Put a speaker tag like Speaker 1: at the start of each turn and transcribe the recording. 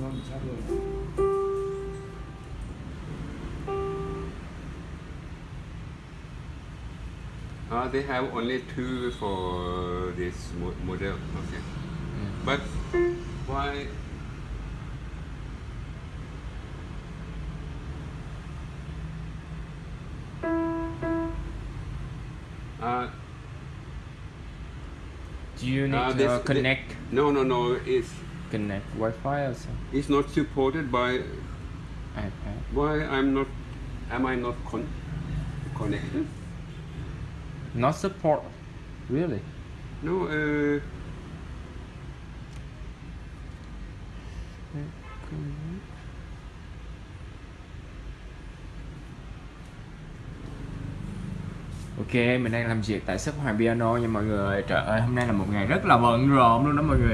Speaker 1: ngon sao rồi
Speaker 2: Uh, they have only two for this mo- model. Okay. But why? Uh,
Speaker 3: Do you need
Speaker 2: Uh,
Speaker 3: to
Speaker 2: this-
Speaker 3: connect
Speaker 2: no, no, no. It's
Speaker 3: connect Wi-Fi something?
Speaker 2: it's not supported by.
Speaker 3: iPad.
Speaker 2: Why I'm not? Am I not con- connected?
Speaker 3: Not support. Really?
Speaker 2: No. Uh,
Speaker 3: Ok, mình đang làm việc tại shop Hoàng Piano nha mọi người Trời ơi, hôm nay là một ngày rất là bận rộn luôn đó mọi người